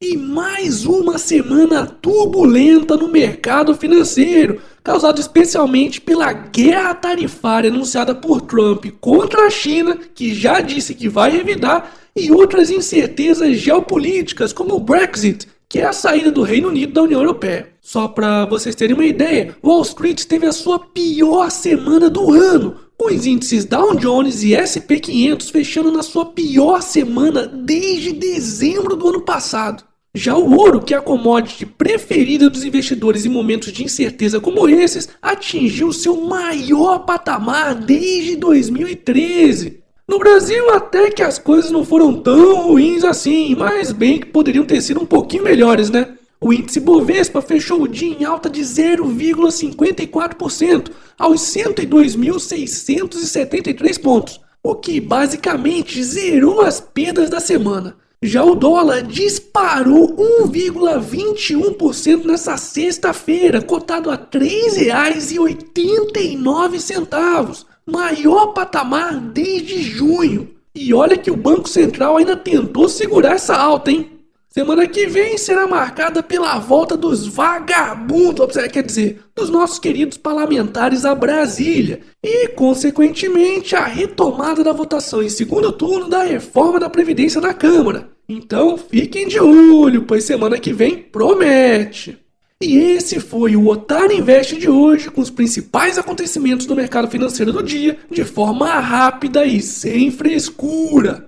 E mais uma semana turbulenta no mercado financeiro, causada especialmente pela guerra tarifária anunciada por Trump contra a China, que já disse que vai revidar, e outras incertezas geopolíticas, como o Brexit, que é a saída do Reino Unido da União Europeia. Só para vocês terem uma ideia, Wall Street teve a sua pior semana do ano, com os índices Dow Jones e S&P 500 fechando na sua pior semana desde dezembro do ano passado. Já o ouro, que é a commodity preferida dos investidores em momentos de incerteza como esses, atingiu seu maior patamar desde 2013. No Brasil, até que as coisas não foram tão ruins assim, mas bem que poderiam ter sido um pouquinho melhores, né? O índice Bovespa fechou o dia em alta de 0,54% aos 102.673 pontos, o que basicamente zerou as perdas da semana. Já o dólar disparou 1,21% nessa sexta-feira, cotado a R$ 3,89, maior patamar desde junho. E olha que o Banco Central ainda tentou segurar essa alta, hein? Semana que vem será marcada pela volta dos vagabundos, quer dizer, dos nossos queridos parlamentares a Brasília e, consequentemente, a retomada da votação em segundo turno da reforma da Previdência na Câmara. Então fiquem de olho, pois semana que vem promete. E esse foi o Otário Invest de hoje, com os principais acontecimentos do mercado financeiro do dia, de forma rápida e sem frescura.